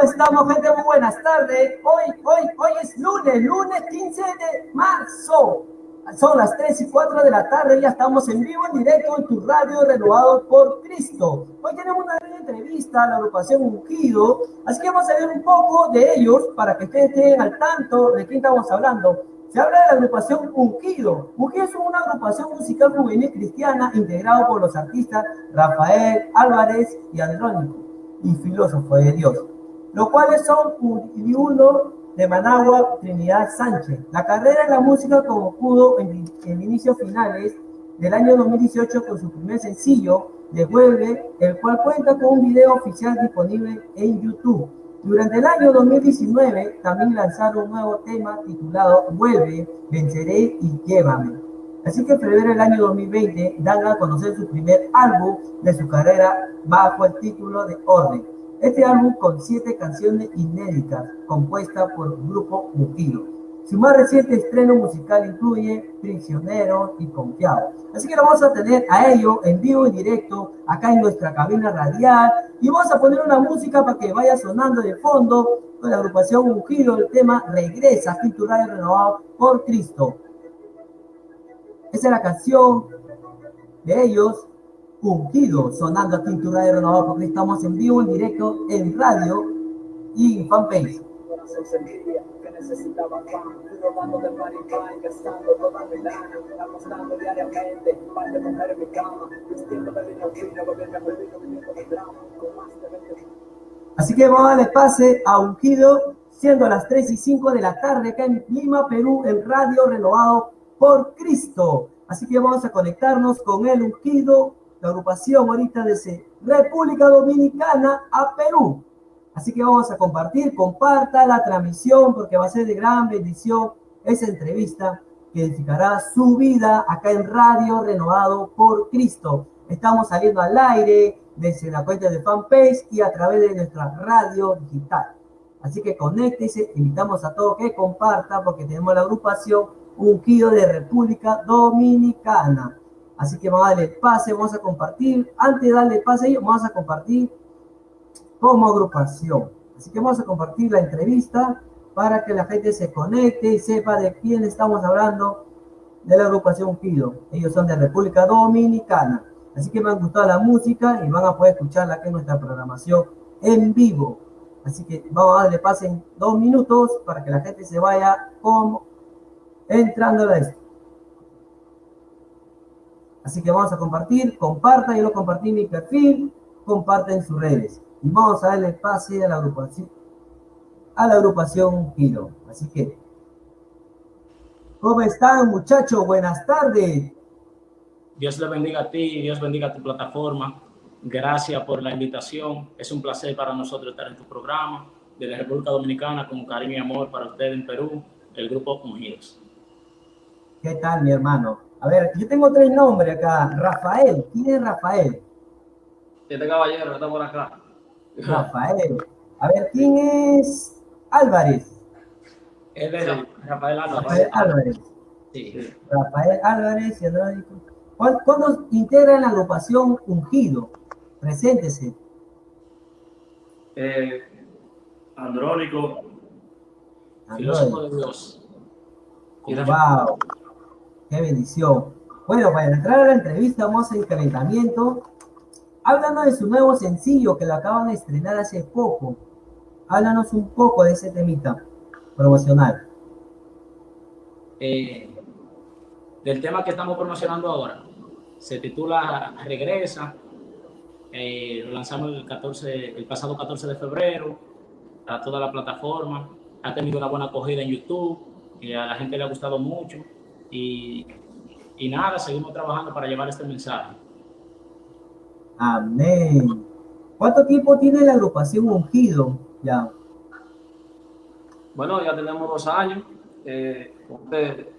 ¿Cómo estamos, gente? Muy buenas tardes. Hoy, hoy, hoy es lunes, lunes 15 de marzo. Son las 3 y 4 de la tarde, ya estamos en vivo, en directo en tu radio renovado por Cristo. Hoy tenemos una entrevista a la agrupación Ungido, así que vamos a ver un poco de ellos para que ustedes estén al tanto de quién estamos hablando. Se habla de la agrupación Ungido. Ungido es una agrupación musical juvenil cristiana integrado por los artistas Rafael Álvarez y Andrónico y filósofo de Dios, los cuales son uno de Managua, Trinidad Sánchez. La carrera en la música como pudo en, en inicios finales del año 2018 con su primer sencillo, de Vuelve, el cual cuenta con un video oficial disponible en YouTube. Durante el año 2019 también lanzaron un nuevo tema titulado Vuelve, Venceré y Llévame. Así que en febrero del año 2020 dan a conocer su primer álbum de su carrera bajo el título de Orden. Este álbum con siete canciones inéditas compuestas por el grupo Mugido. Su más reciente estreno musical incluye Prisionero y Confiado. Así que lo vamos a tener a ellos en vivo y directo acá en nuestra cabina radial y vamos a poner una música para que vaya sonando de fondo con la agrupación Mugido, el tema Regresa, cultural y renovado por Cristo. Esa es la canción de ellos, Ungido, sonando aquí en tu radio renovado, porque estamos en vivo, en directo, en radio y en fanpage. necesitaba pan, robando de y gastando toda mi lana, apostando diariamente, para de comer en mi cama, vistiendo de vino fino, gobierno perdido, viviendo de drama, con más de 20 Así que vamos a darle pase a Ungido, siendo las 3 y 5 de la tarde acá en Lima, Perú, en Radio Renovado por Cristo. Así que vamos a conectarnos con el ungido, la agrupación ahorita desde República Dominicana a Perú. Así que vamos a compartir, comparta la transmisión porque va a ser de gran bendición esa entrevista que edificará su vida acá en Radio Renovado por Cristo. Estamos saliendo al aire desde la cuenta de fanpage y a través de nuestra radio digital. Así que conéctese, invitamos a todos que compartan porque tenemos la agrupación ungido de República Dominicana. Así que vamos a darle pase, vamos a compartir. Antes de darle pase, vamos a compartir como agrupación. Así que vamos a compartir la entrevista para que la gente se conecte y sepa de quién estamos hablando de la agrupación Ungido. Ellos son de República Dominicana. Así que me han gustado la música y van a poder escucharla aquí en nuestra programación en vivo. Así que vamos a darle pase en dos minutos para que la gente se vaya como entrando a esto. Así que vamos a compartir, compartan, yo lo compartí en mi perfil, comparten sus redes. Y vamos a darle pase a la agrupación, a la agrupación Giro. Así que, ¿cómo están muchachos? Buenas tardes. Dios le bendiga a ti, Dios bendiga a tu plataforma. Gracias por la invitación. Es un placer para nosotros estar en tu programa de la República Dominicana con cariño y amor para ustedes en Perú, el grupo Ungidos. ¿Qué tal, mi hermano? A ver, yo tengo tres nombres acá. Rafael, ¿quién es Rafael? Este caballero está por acá. Rafael. A ver, ¿quién es Álvarez? Él es Rafael Álvarez. Rafael Álvarez. Sí. Rafael Álvarez y Andrónico. ¿Cuándo integran la agrupación Ungido? Preséntese. Eh, Andrónico. Filósofo de Dios. Wow. Qué bendición. Bueno, para entrar a la entrevista vamos a calentamiento. Háblanos de su nuevo sencillo que lo acaban de estrenar hace poco. Háblanos un poco de ese temita promocional. Eh, del tema que estamos promocionando ahora. Se titula Regresa. Eh, lo lanzamos el, 14, el pasado 14 de febrero a toda la plataforma. Ha tenido una buena acogida en YouTube a la gente le ha gustado mucho. Y, y nada, seguimos trabajando para llevar este mensaje. Amén. ¿Cuánto tiempo tiene la agrupación Ungido ya? Bueno, ya tenemos dos años eh, con este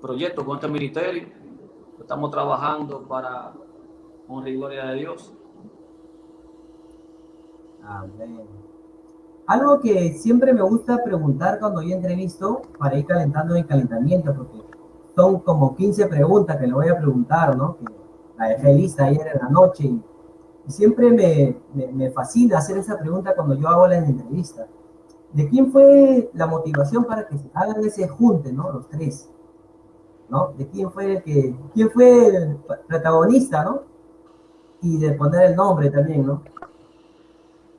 proyecto, con este ministerio. Estamos trabajando para honra y gloria de Dios. Amén. Algo que siempre me gusta preguntar cuando yo entrevisto para ir calentando el calentamiento, porque son como 15 preguntas que le voy a preguntar, ¿no? Que la dejé lista ayer en la noche y siempre me, me, fascina hacer esa pregunta cuando yo hago las entrevistas. ¿De quién fue la motivación para que se hagan ese junte, ¿no? Los tres. ¿No? ¿De quién fue el que, quién fue el protagonista, ¿no? Y de poner el nombre también, ¿no?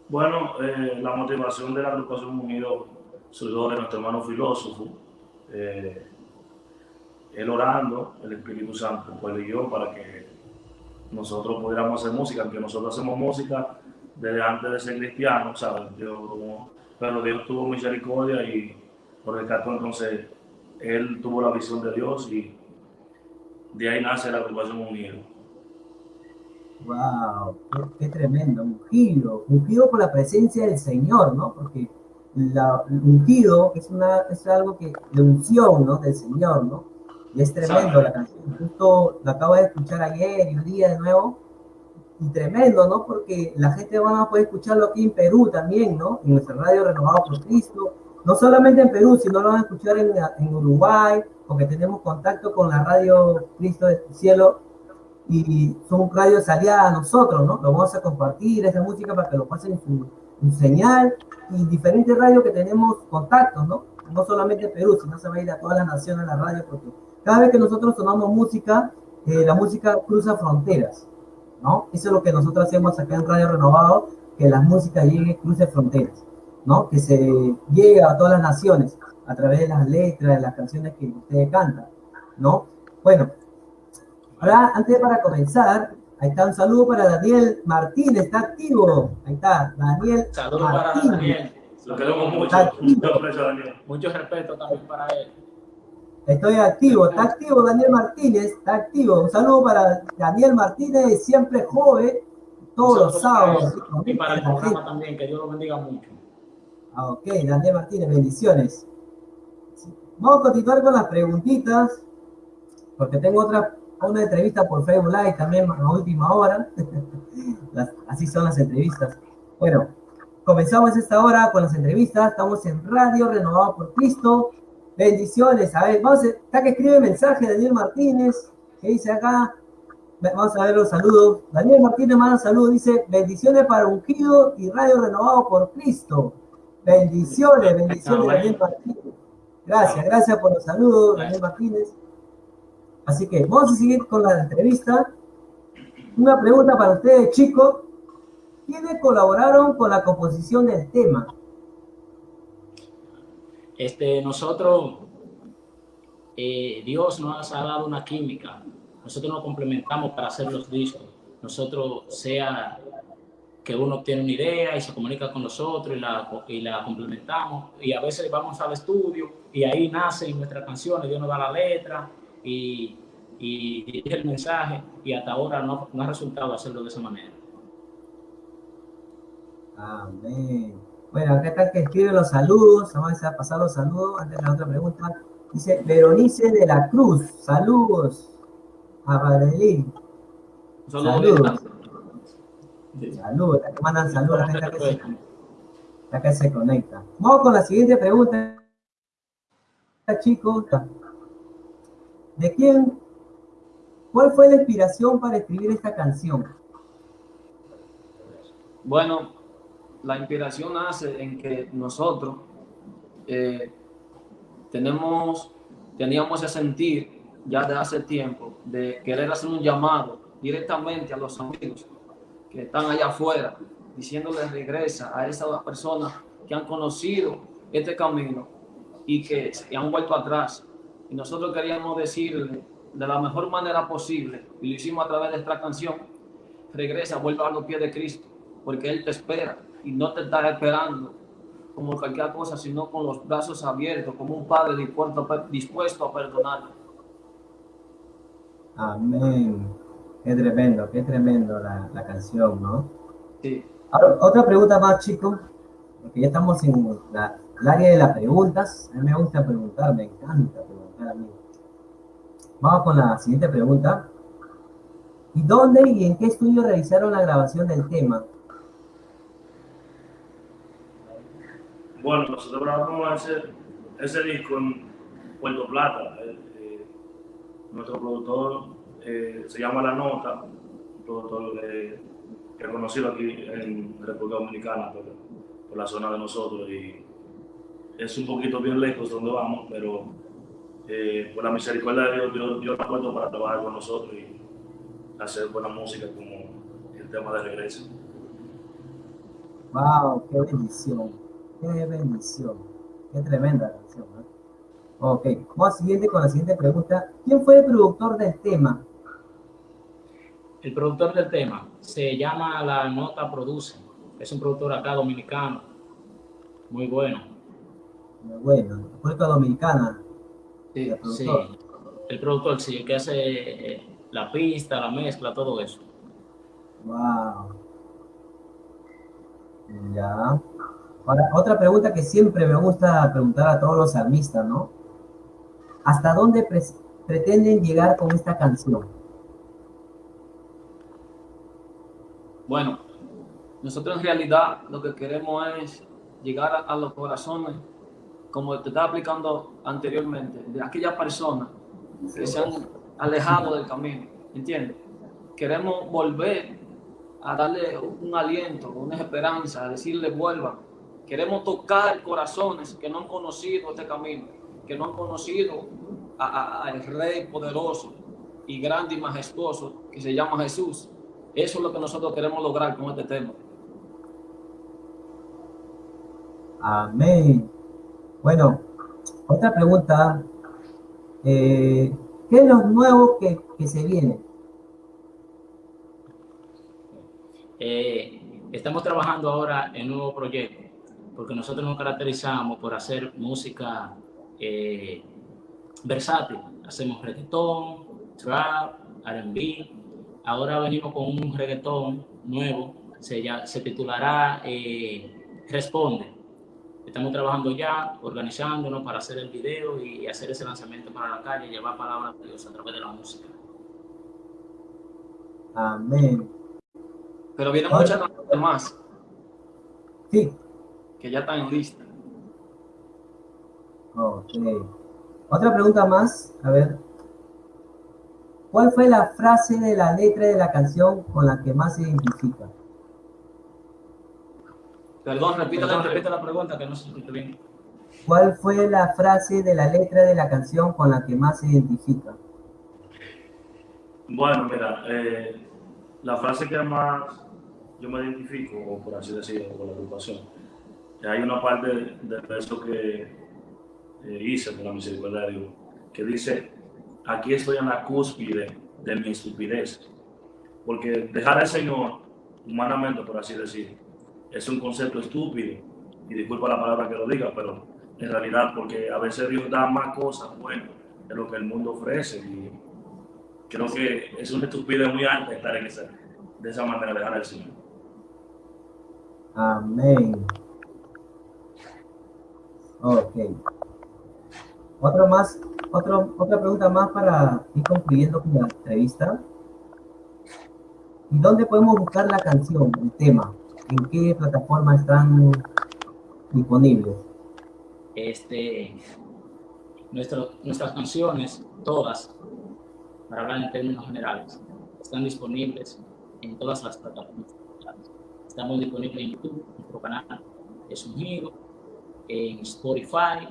Bueno, eh, la motivación de la agrupación Unido surgió de nuestro hermano filósofo, eh, él orando, el Espíritu Santo, pues y yo, para que nosotros pudiéramos hacer música, aunque nosotros hacemos música desde antes de ser cristianos, ¿sabes? pero Dios tuvo misericordia y por el caso entonces él tuvo la visión de Dios y de ahí nace la agrupación Unido. Wow, qué, tremendo, ungido, ungido por la presencia del Señor, ¿no? Porque la, ungido es, una, es algo que, de unción, ¿no? Del Señor, ¿no? Y es tremendo la canción. Justo la acabo de escuchar ayer y un día de nuevo. Y tremendo, ¿no? Porque la gente va a poder escucharlo aquí en Perú también, ¿no? En nuestra radio Renovado por Cristo. No solamente en Perú, sino lo van a escuchar en, en Uruguay, porque tenemos contacto con la radio Cristo del Cielo y son radios aliadas a nosotros, ¿no? Lo vamos a compartir, esa música para que lo pasen en su, señal y diferentes radios que tenemos contactos, ¿no? No solamente en Perú, sino se va a ir a todas las naciones la radio, porque cada vez que nosotros sonamos música, eh, la música cruza fronteras, ¿no? Eso es lo que nosotros hacemos acá en Radio Renovado, que la música llegue, cruce fronteras, ¿no? Que se llegue a todas las naciones a través de las letras, de las canciones que ustedes cantan, ¿no? Bueno, ahora antes para comenzar, ahí está un saludo para Daniel Martínez, está activo, ahí está, Daniel Saludos para Daniel. Lo queremos mucho, mucho respeto también para él. Estoy activo, está activo Daniel Martínez, está activo. Un saludo para Daniel Martínez, siempre joven, todos los sábados. Y para el programa también, que Dios lo bendiga mucho. Ah, ok, Daniel Martínez, bendiciones. Vamos a continuar con las preguntitas, porque tengo otra una entrevista por Facebook Live también a última hora. así son las entrevistas. Bueno, comenzamos esta hora con las entrevistas. Estamos en Radio Renovado por Cristo. Bendiciones. A ver, vamos a, acá que escribe mensaje Daniel Martínez, que dice acá, vamos a ver los saludos. Daniel Martínez manda saludos, dice, bendiciones para Ungido y Radio Renovado por Cristo. Bendiciones, bendiciones Daniel Martínez. Gracias, gracias por los saludos, Daniel Martínez. Así que vamos a seguir con la entrevista. Una pregunta para ustedes, chicos. ¿Quiénes colaboraron con la composición del tema? Este, nosotros, eh, Dios nos ha dado una química. Nosotros nos complementamos para hacer los discos. Nosotros, sea que uno tiene una idea y se comunica con nosotros y la, y la complementamos. Y a veces vamos al estudio y ahí nacen nuestras canciones, Dios nos da la letra y, y, el mensaje y hasta ahora no, no ha resultado hacerlo de esa manera. Amén. Bueno, acá está que escribe los saludos. Vamos a pasar los saludos antes de la otra pregunta. Dice Veronice de la Cruz. Saludos a Badelín. Saludos. Saludos. Mandan saludos a la gente que se, acá se conecta. Vamos con la siguiente pregunta, chicos. ¿De quién? ¿Cuál fue la inspiración para escribir esta canción? Bueno, la inspiración nace en que nosotros eh, tenemos, teníamos ese sentir ya de hace tiempo de querer hacer un llamado directamente a los amigos que están allá afuera, diciéndoles regresa a esas personas que han conocido este camino y que han vuelto atrás. Y nosotros queríamos decirle de la mejor manera posible, y lo hicimos a través de esta canción, regresa, vuelve a los pies de Cristo, porque Él te espera y no te está esperando como cualquier cosa, sino con los brazos abiertos, como un padre dispuesto, a perdonar. Amén. Qué tremendo, qué tremendo la, la canción, ¿no? Sí. otra pregunta más, chicos, porque ya estamos en la, el área de las preguntas. A mí me gusta preguntar, me encanta preguntar a mí. Vamos con la siguiente pregunta. ¿Y dónde y en qué estudio realizaron la grabación del tema? Bueno, nosotros grabamos ese, ese disco en Puerto Plata. Eh, eh, nuestro productor eh, se llama La Nota, un productor reconocido aquí en República Dominicana por, la zona de nosotros y es un poquito bien lejos donde vamos, pero eh, por la misericordia de Dios, Dios, Dios nos puesto para trabajar con nosotros y hacer buena música como el tema de regreso. ¡Wow! ¡Qué bendición! ¡Qué bendición! ¡Qué tremenda canción! ¿eh? Ok, vamos a siguiente con la siguiente pregunta. ¿Quién fue el productor del tema? El productor del tema se llama La Nota Produce. Es un productor acá dominicano. Muy bueno. Muy bueno. República Dominicana. Sí, el sí. El productor, sí, el que hace eh, la pista, la mezcla, todo eso. Wow. Ya. Ahora, otra pregunta que siempre me gusta preguntar a todos los salmistas, ¿no? ¿Hasta dónde pretenden llegar con esta canción? Bueno, nosotros en realidad lo que queremos es llegar a, los corazones, como te estaba explicando anteriormente, de aquellas personas que se han alejado del camino, ¿entiendes? Queremos volver a darle un aliento, una esperanza, a decirle vuelva. Queremos tocar corazones que no han conocido este camino, que no han conocido al Rey poderoso y grande y majestuoso que se llama Jesús. Eso es lo que nosotros queremos lograr con este tema. Amén. Bueno, otra pregunta. Eh, ¿Qué es lo nuevo que, que se viene? Eh, estamos trabajando ahora en un nuevo proyecto, porque nosotros nos caracterizamos por hacer música eh, versátil. Hacemos reggaetón, trap, R&B. Ahora venimos con un reggaetón nuevo, se, ya, se titulará eh, Responde. Estamos trabajando ya, organizándonos para hacer el video y hacer ese lanzamiento para la calle, llevar palabras de Dios a través de la música. Amén. Pero vienen muchas más. Sí. Que ya están en lista. Ok. Otra pregunta más, a ver. ¿Cuál fue la frase de la letra de la canción con la que más se identifica? Perdón, repita, la pregunta que no se escucha bien. ¿Cuál fue la frase de la letra de la canción con la que más se identifica? Bueno, mira, eh, la frase que más yo me identifico, o por así decirlo, con la agrupación, hay una parte de eso que eh, hice con la misericordia de Dios, que dice, aquí estoy en la cúspide de mi estupidez. Porque dejar al Señor, humanamente, por así decir, es un concepto estúpido. Y disculpa la palabra que lo diga, pero en realidad, porque a veces Dios da más cosas buenas de lo que el mundo ofrece. Y creo que es una estupidez muy alta estar en esa, de esa manera, dejar al Señor. Amén. Ok. Otro más, otro, otra pregunta más para ir concluyendo con la entrevista. ¿Y dónde podemos buscar la canción, el tema? ¿En qué plataforma están disponibles? Este, nuestro, nuestras canciones, todas, para hablar en términos generales, están disponibles en todas las plataformas. Estamos disponibles en YouTube, nuestro canal es un giro, en Spotify,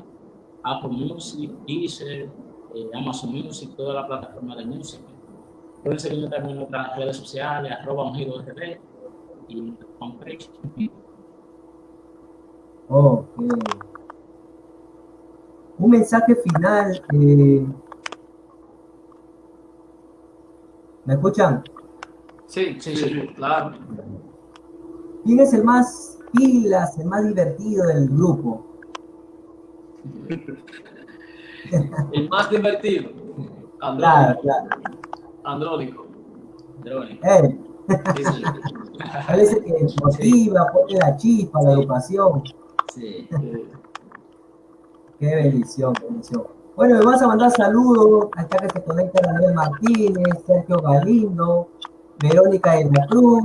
Apple Music, Deezer, eh, Amazon Music, toda la plataforma de música. Pueden seguirme también en nuestras redes sociales, arroba un giro RD y fanpage. Ok. Un mensaje final. Eh... ¿Me escuchan? Sí, sí, sí, claro. ¿Quién es el más pilas, el más divertido del grupo? el más divertido. Andrónico. Claro, claro. Andrónico. Andrónico. Eh. El que motiva, pone la chispa, la educación. Sí. Qué bendición, qué bendición. Bueno, me vas a mandar saludos. Acá que se conecta Daniel Martínez, Sergio Galindo, Verónica de la Cruz,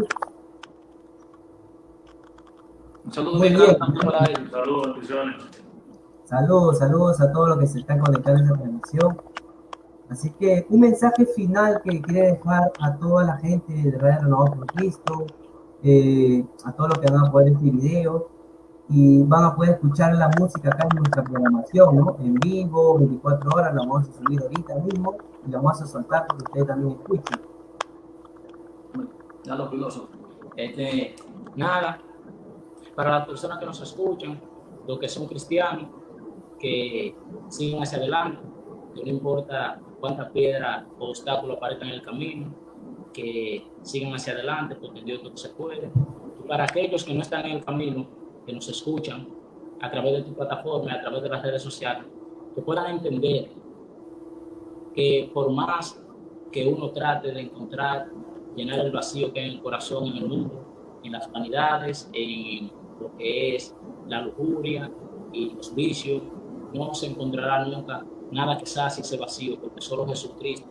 Saludos, Saludos, saludos a todos los que se están conectando en esta transmisión. Así que un mensaje final que quiere dejar a toda la gente de Radio Renovado por Cristo, eh, a todos los que van a poder este video y van a poder escuchar la música acá en nuestra programación, ¿no? En vivo, 24 horas, la vamos a subir ahorita mismo y la vamos a soltar para que ustedes también escuchen. Ya lo piloso. Este, nada, para las personas que nos escuchan, los que son cristianos, que sigan hacia adelante, que no importa cuántas piedras o obstáculos aparezcan en el camino, que sigan hacia adelante, porque Dios todo se puede. Y para aquellos que no están en el camino, que nos escuchan a través de tu plataforma, a través de las redes sociales, que puedan entender que por más que uno trate de encontrar, llenar el vacío que hay en el corazón, en el mundo, en las vanidades, en lo que es la lujuria y los vicios, no se encontrará nunca nada que sacie ese vacío, porque solo Jesucristo,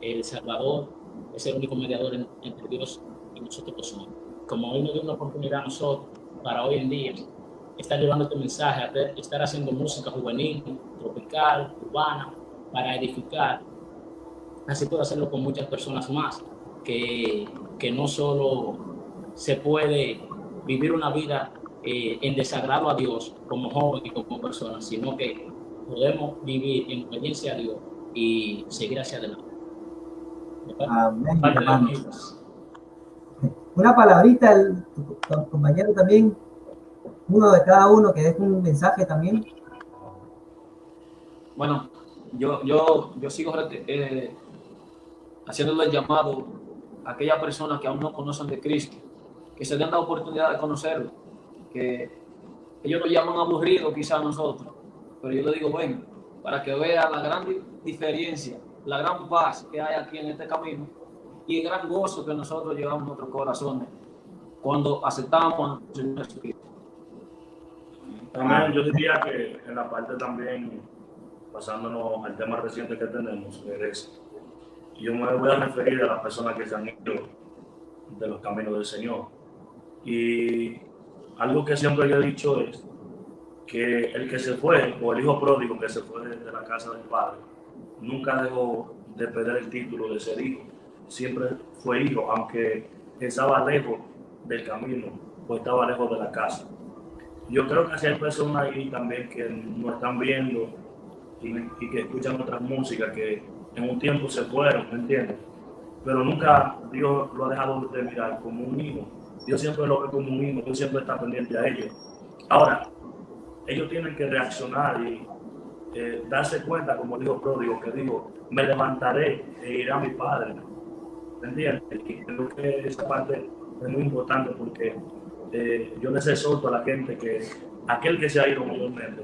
el Salvador, es el único mediador entre Dios y nosotros somos. Como hoy nos dio una oportunidad a nosotros, para hoy en día, estar llevando este mensaje, estar haciendo música juvenil, tropical, urbana, para edificar, así puedo hacerlo con muchas personas más, que, que no solo se puede vivir una vida eh, en desagrado a Dios como joven y como persona, sino que podemos vivir en obediencia a Dios y seguir hacia adelante. Amén, Una palabrita, el, compañero también, uno de cada uno que deje un mensaje también. Bueno, yo, yo, yo sigo eh, haciéndole el llamado a aquellas personas que aún no conocen de Cristo, que se den la oportunidad de conocerlo que ellos lo llaman aburrido quizás nosotros, pero yo le digo, bueno, para que vea la gran diferencia, la gran paz que hay aquí en este camino y el gran gozo que nosotros llevamos en nuestros corazones cuando aceptamos a Señor Jesucristo. También yo diría que en la parte también, pasándonos al tema reciente que tenemos, es, yo me voy a referir a las personas que se han ido de los caminos del Señor. Y algo que siempre he dicho es que el que se fue, o el hijo pródigo que se fue de la casa del padre, nunca dejó de perder el título de ser hijo. Siempre fue hijo, aunque estaba lejos del camino o estaba lejos de la casa. Yo creo que si hay personas ahí también que no están viendo y, que escuchan otras músicas que en un tiempo se fueron, ¿me entiendes? Pero nunca Dios lo ha dejado de mirar como un hijo Dios siempre lo hijo, Dios siempre está pendiente a ellos. Ahora, ellos tienen que reaccionar y eh, darse cuenta, como dijo Pródigo, que dijo, me levantaré e iré a mi padre. ¿Entiendes? Y creo que esa parte es muy importante porque eh, yo les exhorto a la gente que aquel que se ha ido mayormente,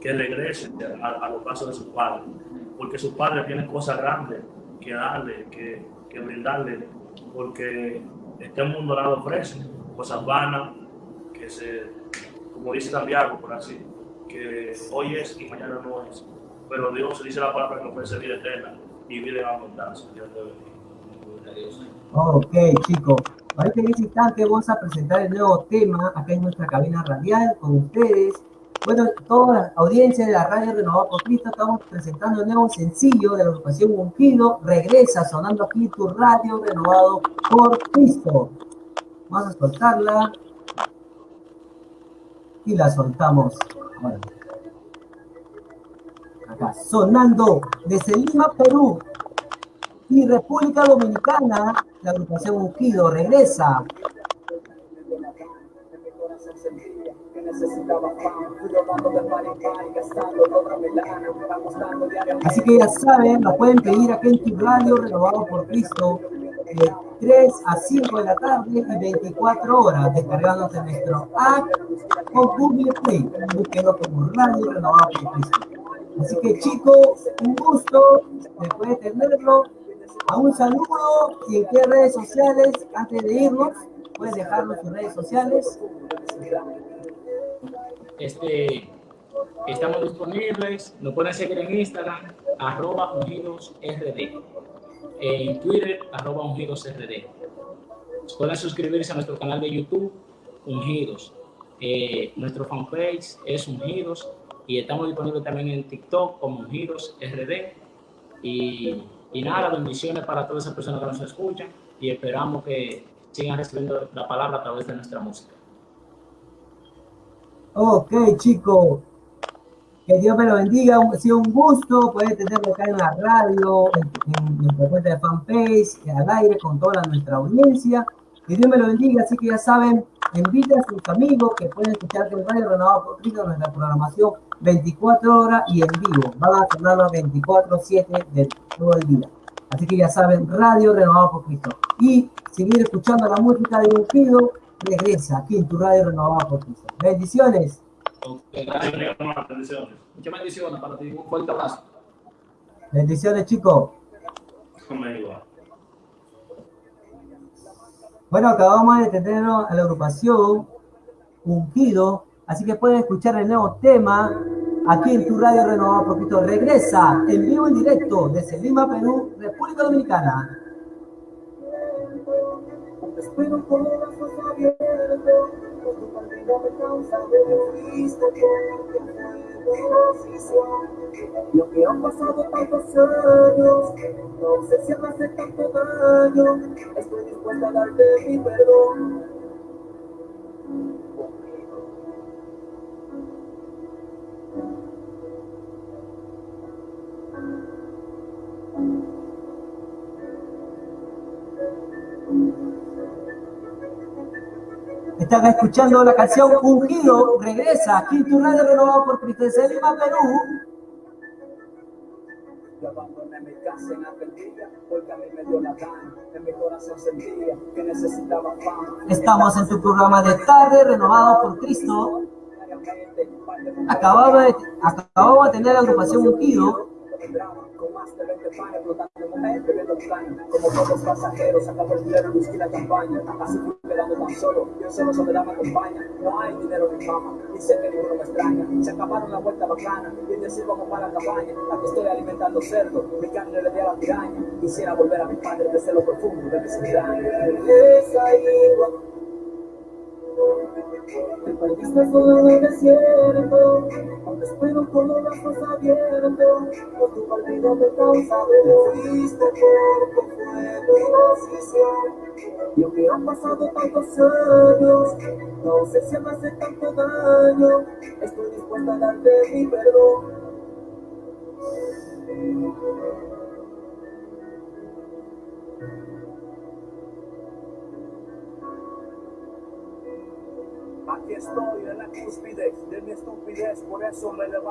que regrese a, los pasos de su padre, porque su padre tiene cosas grandes que darle, que brindarle, porque este mundo nada ofrece cosas vanas, que se, como dice Santiago, por así, que hoy es y mañana no es. Pero Dios dice la palabra que ofrece vida eterna y vida en abundancia. Dios Ok, chicos. En este instante vamos a presentar el nuevo tema acá en nuestra cabina radial con ustedes. Bueno, toda la audiencia de la radio Renovado por Cristo, estamos presentando el nuevo sencillo de la agrupación Ungido. Regresa sonando aquí tu radio Renovado por Cristo. Vamos a soltarla. Y la soltamos. Acá, sonando desde Lima, Perú y República Dominicana, la agrupación Ungido regresa Así que ya saben, lo pueden pedir aquí en tu radio renovado por Cristo de 3 a 5 de la tarde y 24 horas descargándose nuestro app o Google Play. Búsquenlo como radio renovado por Cristo. Así que chicos, un gusto después de tenerlo. A un saludo y en qué redes sociales, antes de irnos, puedes dejarnos sus redes sociales. Este, estamos disponibles, nos pueden seguir en Instagram, arroba ungidosrd, en Twitter, arroba ungidosrd. Pueden suscribirse a nuestro canal de YouTube, Ungidos. Eh, nuestro fanpage es Ungidos y estamos disponibles también en TikTok como Ungidos RD. Y, y nada, bendiciones para todas esas personas que nos escuchan y esperamos que sigan recibiendo la palabra a través de nuestra música. Ok, chicos. Que Dios me lo bendiga. Ha sido un gusto poder tenerlo acá en la radio, en, en nuestra cuenta de fanpage, al aire con toda nuestra audiencia. Que Dios me lo bendiga. Así que ya saben, inviten a sus amigos que pueden escuchar el Radio Renovado por Cristo, nuestra programación 24 horas y en vivo. Van a sonarlo 24-7 de todo el día. Así que ya saben, Radio Renovado por Cristo. Y seguir escuchando la música de Ungido, regresa aquí en tu Radio Renovado por Cristo. Bendiciones. Okay. Bendiciones. Muchas bendiciones para ti. Un fuerte abrazo. Bendiciones, chicos. Bueno, acabamos de tenernos a la agrupación Ungido, así que pueden escuchar el nuevo tema aquí en tu radio renovado por Cristo. Regresa en vivo en directo desde Lima, Perú, República Dominicana. Espero con los brazos abiertos, con tu partida me causa porque fue decisión. Lo que han pasado tantos años, no me hace tanto daño, estoy dispuesta a darte mi perdón. Están escuchando la canción Ungido, regresa aquí tu radio renovado por Cristo desde Lima, Perú. Yo abandoné mi casa en aquel día, porque a mí me dio la gana, en mi corazón sentía que necesitaba fama. Estamos en tu programa de tarde renovado por Cristo. Par de acabamos de tener la agrupación Ungido. Con más de 20 panes flotando en mujeres bebiendo caña. Como los pasajeros, acabó el dinero, whisky la campaña. Así fui quedando tan solo, yo solo soledad me acompaña. No hay dinero ni fama, y sé que ninguno me extraña. Se acabaron la vuelta bacana, y decir vamos para la cabaña. Aquí estoy alimentando cerdo, mi carne le di a la piraña. Quisiera volver a mi padre desde lo profundo de mis entrañas. Regresa, hijo. Te perdiste solo en el desierto, aunque espero con los brazos abiertos, por tu partido me causa de fuiste porque fue tu decisión. Y aunque han pasado tantos años, no si me hace tanto daño, estoy dispuesta a darte mi perdón. Aquí estoy en la cúspide de mi estupidez, por eso me levanto.